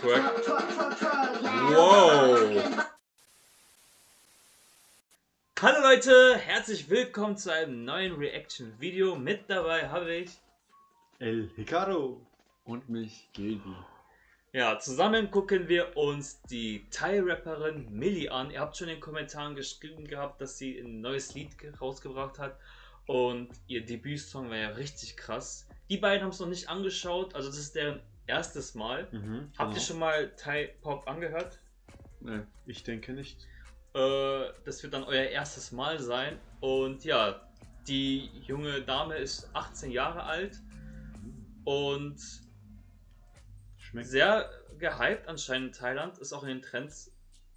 Twerk. Wow. Hallo Leute, herzlich willkommen zu einem neuen Reaction-Video. Mit dabei habe ich El Hikaru und mich, Gildi. Ja, zusammen gucken wir uns die Thai-Rapperin Millie an. Ihr habt schon in den Kommentaren geschrieben gehabt, dass sie ein neues Lied rausgebracht hat. Und ihr Debütsong war ja richtig krass. Die beiden haben es noch nicht angeschaut, also das ist deren erstes Mal. Mhm, Habt ihr schon mal Thai-Pop angehört? Nee, ich denke nicht. Äh, das wird dann euer erstes Mal sein. Und ja, die junge Dame ist 18 Jahre alt und Schmeckt. sehr gehypt anscheinend in Thailand, ist auch in den Trends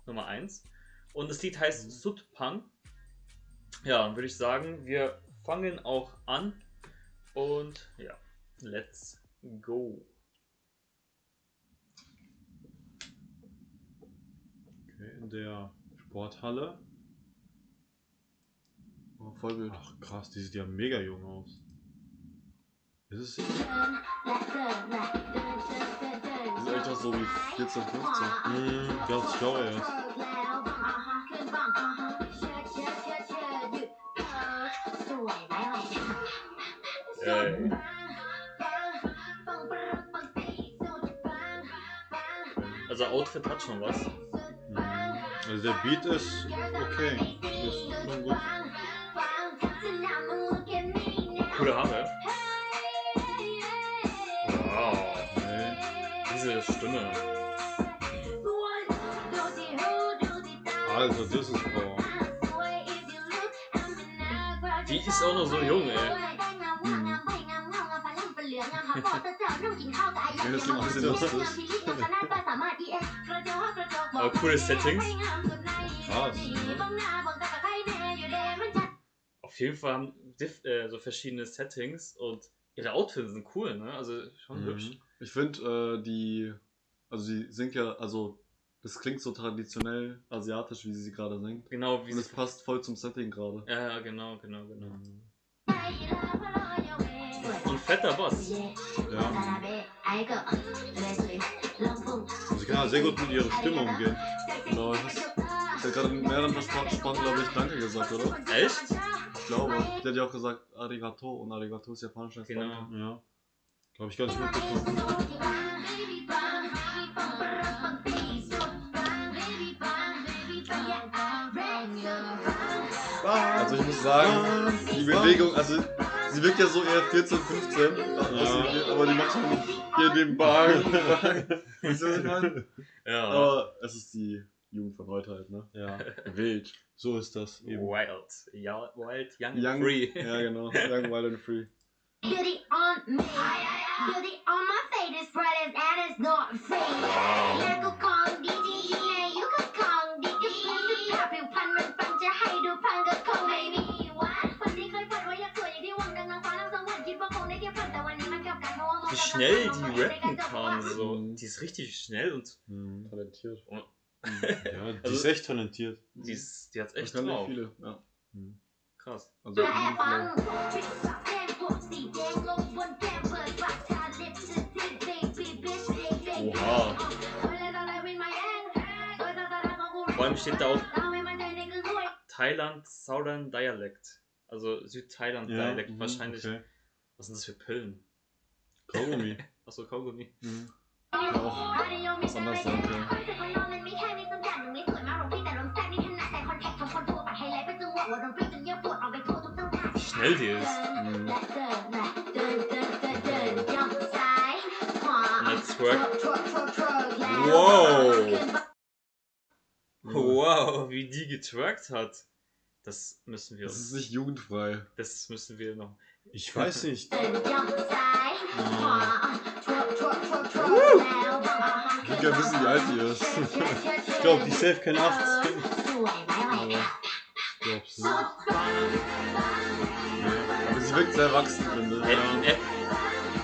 Nummer 1. Und das Lied heißt Mhm. Sutpang. Ja, dann würde ich sagen, wir fangen auch an und ja, let's go. Okay, in der Sporthalle. Oh, voll wild. Ach krass, die sieht ja mega jung aus. Ist es sind echt auch so wie 14, 15. Hm, ganz schlau erst. Ey. Also Outfit hat schon was. Also der Beat ist okay. Ist schon gut. Coole Haare. Wow. Nee. Diese Stimme. Also, das ist Power. Die ist auch noch so jung, ey. Mhm. Ja, das klingt auch sehr lustig. Aber coole Settings. Krass. Auf jeden Fall haben diff, äh, so verschiedene Settings und ihre Outfits sind cool, ne? Also schon Mhm. hübsch. Ich finde, äh, die. Also, sie singt ja. Also, das klingt so traditionell asiatisch, wie sie sie gerade singt. Genau wie Und es sie. passt voll zum Setting gerade. Ja, ja, genau, genau, genau. Mhm. Und fetter Boss. Ja. Sie kann ja sehr gut mit ihrer Stimme umgehen. Genau, ich ich habe gerade mehreren Sprachen, glaube ich, Danke gesagt, oder? Echt? Ich glaube. Die hat ja auch gesagt Arigato und Arigato ist japanisch Genau. Danke. Ja. Glaube ich gar nicht mitbekommen. Also ich muss sagen, die Bewegung, also sie wirkt ja so eher 14, 15, Ja. aber die macht schon hier den Bang. Weißt du, was ich meine? Ja. Aber es ist die Jugend von heute halt, ne? Ja, Wild. so ist das eben. Wild. Ja, wild, young, Young, free. Ja, genau. Young, wild and free. Beauty on me. Beauty on my face is bright as and it's not fake. แ wie schnell die rappen kann. So. Die ist richtig schnell und. Mhm. Talentiert. Und ja, die also, ist echt talentiert. Die, die hat echt das drauf. Viele, ja. mhm. Krass. Also, Oha. Vor allem steht da auch Thailand Southern Dialect. Also Südthailand Dialect ja, mhm, wahrscheinlich. Okay. Was sind das für Pillen? Kaugummi. Achso, Kaugummi. Mhm. Kann auch was anderes sein können. Wie schnell die ist. Mhm. Twerk. Wow. Wow, wie die getwerkt hat. Das müssen wir Das ist nicht jugendfrei. Das müssen wir noch. Ich weiß nicht. Ich gerne wissen, wie alt die ist. Ich glaube, die safe keine 18. Aber Ich glaub's nicht. Aber sie wirkt sehr erwachsen, finde Äh, ich. äh,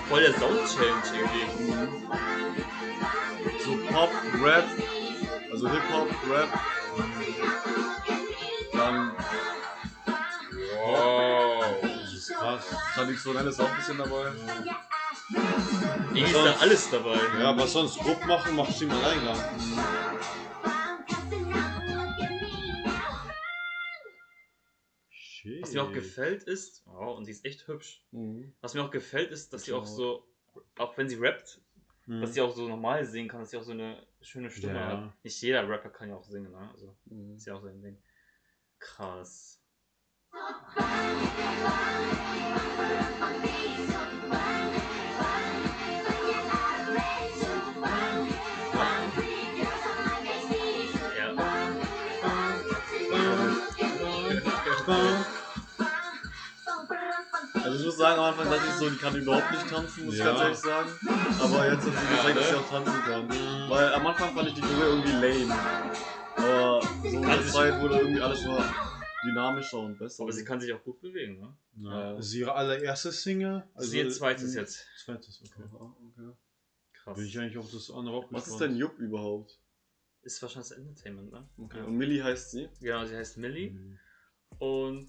voll der Sound-Change irgendwie. Mhm. So Pop, Rap, also Hip-Hop, Rap. Dann Wow. Das ist auch ein bisschen dabei. Irgendwie ist da alles dabei. Ja, was sonst grob machen, machst du im Alleingang. Shit. Was mir auch gefällt ist, oh, und die ist echt hübsch. Mhm. Was mir auch gefällt ist, dass sie auch Genau. so, auch wenn sie rappt, Hm. dass sie auch so normal singen kann, dass sie auch so eine schöne Stimme Ja. hat. Nicht jeder Rapper kann ja auch singen, ne? Also Mhm. ist ja auch so ein Ding. Krass. Also ich muss sagen, am Anfang dachte ich so, die kann überhaupt nicht tanzen, muss Ja. ich ganz ehrlich sagen. Aber jetzt hat sie gezeigt, dass sie auch tanzen kann. Weil am Anfang fand ich die Choreo irgendwie lame. Aber so mit der Zeit wurde irgendwie alles nur dynamischer und besser. Aber sie kann sich auch gut bewegen, ne? Ja. Ja. Das ist ihre allererste Single. Das ist ihr zweites jetzt. Zweites, okay. Aha, okay. Krass. Bin ich eigentlich auf das andere auch Was ist denn Jupp überhaupt? Ist wahrscheinlich das Entertainment, ne? Okay. Und Millie heißt sie? Genau, sie heißt Millie. Hm. Und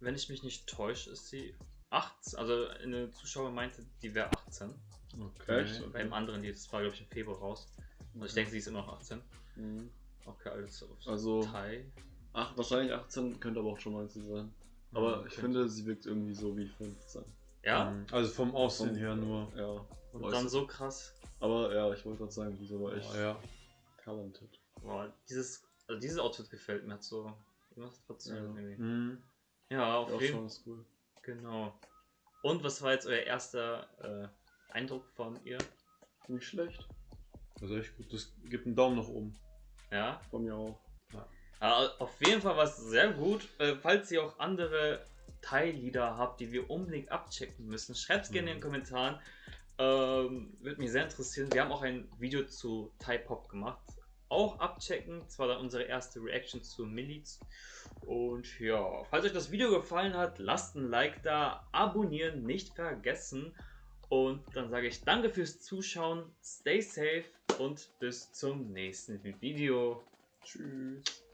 wenn ich mich nicht täusche, ist sie 18. Also eine Zuschauer meinte, die wäre 18. Okay. Echt? Beim anderen Lied, das war glaube ich im Februar raus. Und ich denke, sie ist immer noch 18. Mhm. Okay, alles auf Also- Thai. Ach, wahrscheinlich 18, könnte aber auch schon 19 sein. Aber ich Okay. finde, sie wirkt irgendwie so wie 15. Ja? Hm. Also vom Aussehen her nur. Ja. Und dann ich. so krass. Aber ja, ich wollte gerade sagen, diese war echt Oh, ja. talented. Boah, dieses, also dieses Outfit gefällt mir. Hat so irgendwas trotzdem Ja. irgendwie. Hm. Ja, auf Ja, jeden schon ist cool. Genau. Und was war jetzt euer erster äh, Eindruck von ihr? Nicht schlecht. Ist echt gut. Das gibt einen Daumen nach oben. Ja? Von mir auch. Aber auf jeden Fall war es sehr gut. Äh, falls ihr auch andere Teillieder habt, die wir unbedingt abchecken müssen, schreibt es gerne in den Mhm. Kommentaren. Ähm, Würde mich sehr interessieren. Wir haben auch ein Video zu Thai Pop gemacht. Auch abchecken. Das war dann unsere erste Reaction zu Millits. Und ja, falls euch das Video gefallen hat, lasst ein Like da, abonnieren nicht vergessen. Und dann sage ich danke fürs Zuschauen, stay safe und bis zum nächsten Video. Tschüss.